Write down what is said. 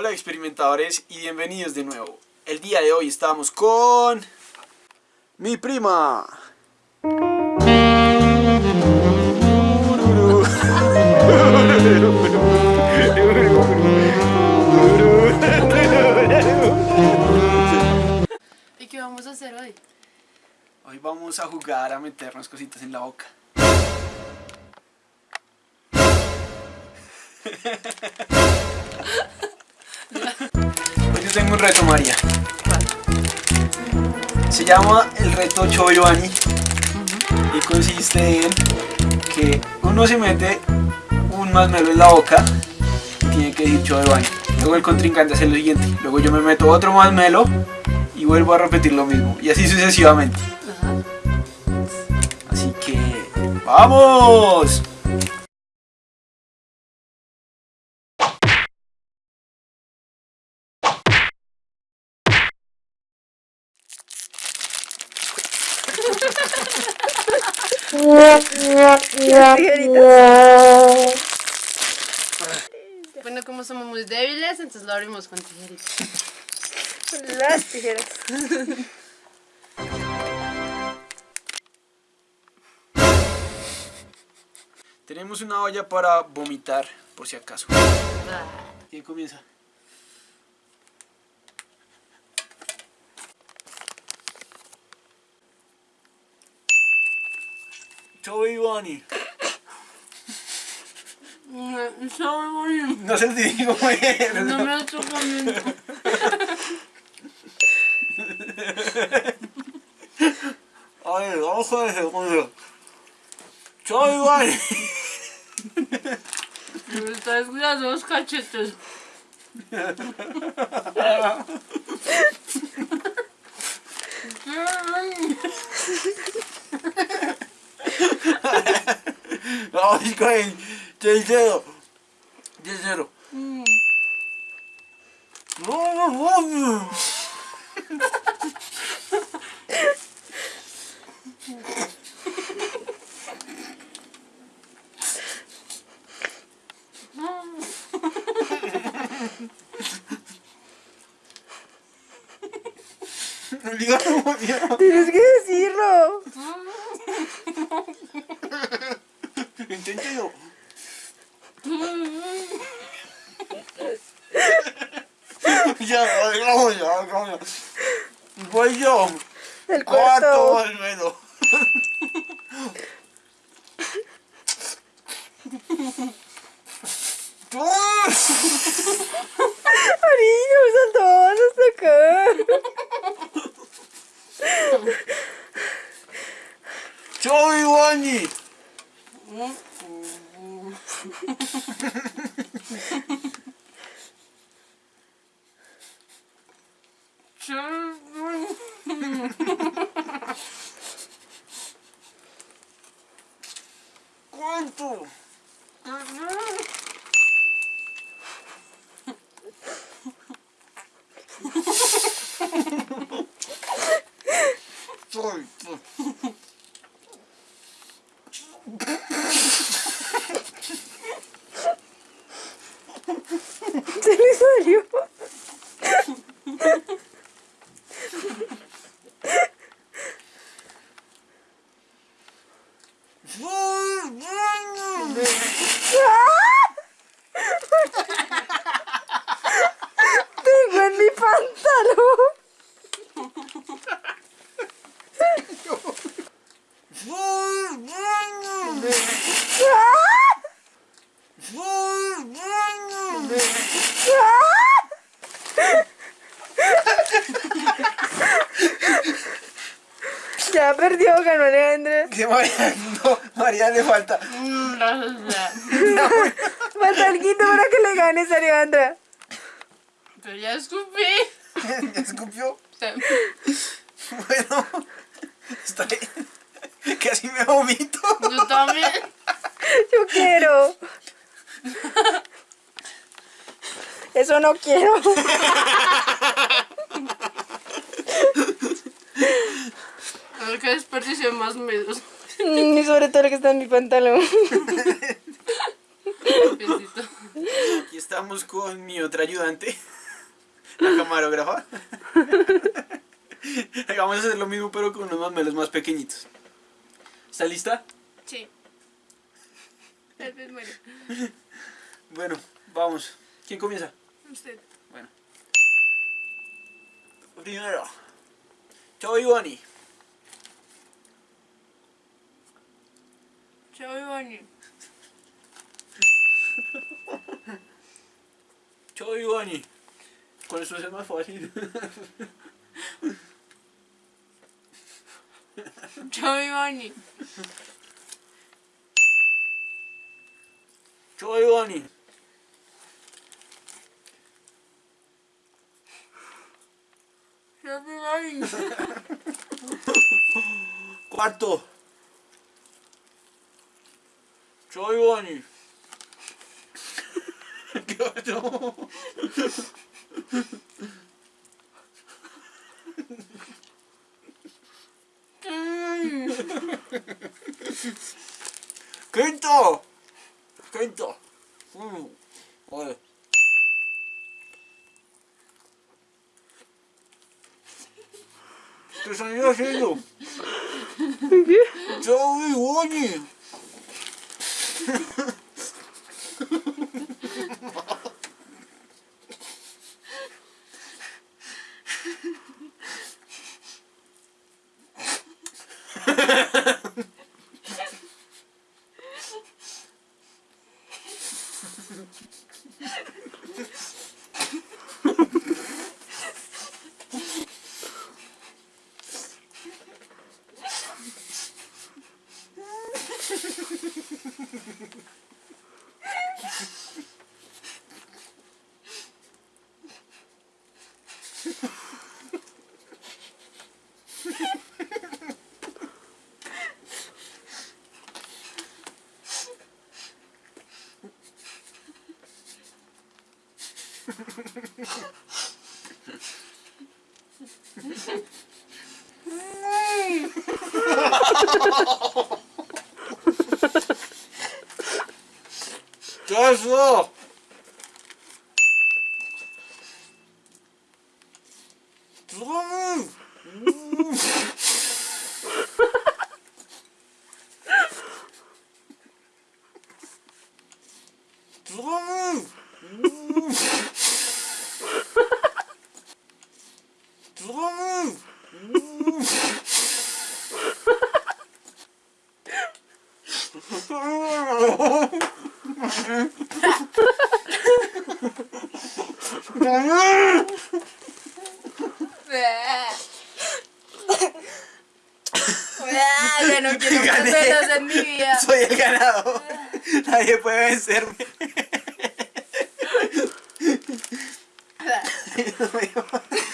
Hola experimentadores y bienvenidos de nuevo. El día de hoy estamos con... Mi prima. ¿Y qué vamos a hacer hoy? Hoy vamos a jugar a meternos cositas en la boca. Hoy yo tengo un reto, María. Se llama el reto Choyuani y consiste en que uno se mete un masmelo en la boca y tiene que decir Choyuani. Luego el contrincante hace lo siguiente. Luego yo me meto otro masmelo y vuelvo a repetir lo mismo. Y así sucesivamente. Así que... ¡Vamos! Bueno, como somos muy débiles, entonces lo abrimos con tijeritas. Las tijeras. Tenemos una olla para vomitar, por si acaso. ¿Quién comienza? Soy Ivani. Soy Ivani. No sentí cómo era. No me lo tocó Ay, vamos a ver, vamos a ver. Soy Ivani. Me está escuchando los cachetes. Soy Ivani. El tercero. Tercero. Mm. No, no, no. Tienes que decirlo. Inténtelo. Ya, vamos ya, vamos ya. Voy yo. El Cuarto cuarto. almedo. ね。十分。关注。そう。Ya perdió, ganó Alejandra. Que María, no, María le falta. Falta algo para que le ganes, Alejandra. Pero ya escupí. ¿Ya escupió? Bueno, está bien. Casi me vomito. Yo también. Yo quiero. Eso no quiero. A ver qué desperdicio más medios. Y sobre todo lo que está en mi pantalón. Aquí. Estamos con mi otra ayudante, la camarógrafa. Vamos a hacer lo mismo pero con unos masmelos más pequeñitos. ¿Está lista? Sí. El. Bueno, vamos. ¿Quién comienza? Usted. Bueno. Primero, Choi Boni. Choi Boni. Choi Boni. Con eso es más fácil. Choi Boni. Choi Boni. Cuarto, 조용 히. 교 정. 그랬 다. 그랬 다. 음. 어. 그래서 이거 해 줘. 이게? 저왜 원이? 잘했어. Ya no quiero más en mi vida. Soy el ganador. Nadie puede vencerme.